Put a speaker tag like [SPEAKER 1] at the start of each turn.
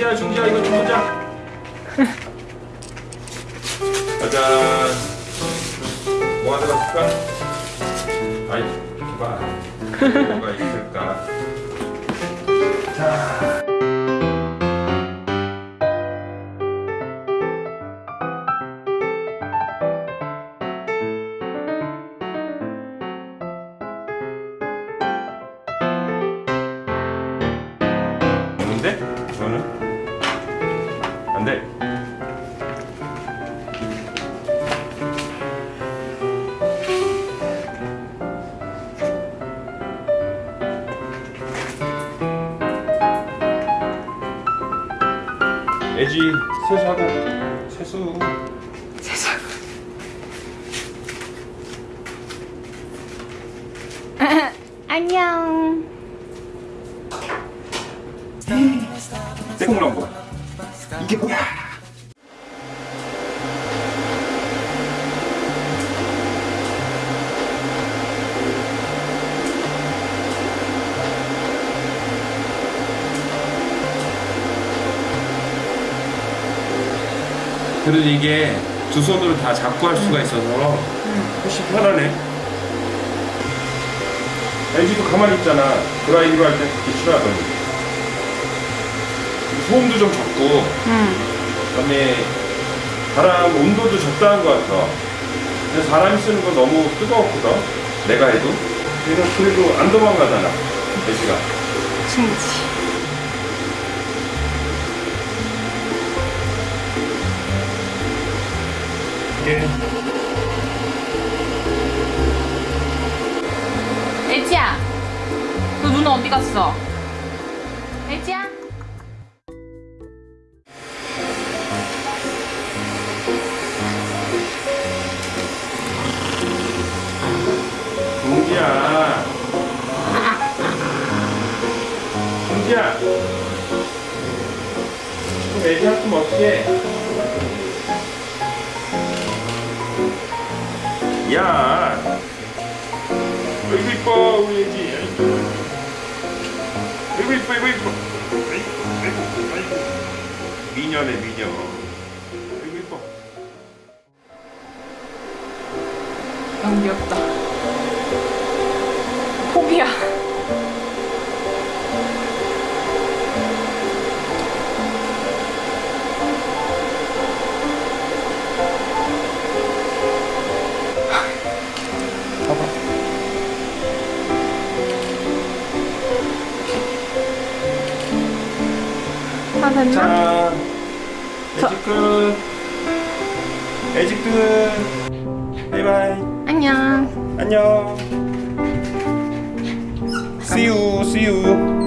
[SPEAKER 1] 중지야 중지야 이거 좀 보자. 짜잔. 뭐 하나 갔을까? 아이 봐. 뭐가 있을까? 자? 저는 안돼 애지 세수하고 세수
[SPEAKER 2] 안녕.
[SPEAKER 1] 떼국물 한 번. 이게 뭐야? 그래도 이게 두 손으로 다 잡고 할 수가 있어서 훨씬 편하네. LG도 가만히 있잖아. 드라이기로 할때 그렇게 싫어하더니. 소음도 좀 적고
[SPEAKER 2] 응.
[SPEAKER 1] 그다음에 바람 온도도 적당한 것 같아. 근데 사람이 쓰는 거 너무 뜨거웠거든. 내가 해도. 그래서 그래도 안 도망가잖아. 대시가.
[SPEAKER 2] 충지.
[SPEAKER 1] 이게
[SPEAKER 2] 애지야. 너 누나 어디 갔어?
[SPEAKER 1] 좀 애기 한숨 없게. 야. 아이고 이뻐 애기. 아이고 이뻐 아이고 이뻐. 미녀네 미녀. 아이고 이뻐.
[SPEAKER 2] 너무 귀엽다. 포비야. 다 됐나?
[SPEAKER 1] 자, 애직 끝. 애직 끝. 바이바이.
[SPEAKER 2] 안녕.
[SPEAKER 1] 안녕. See you, see you.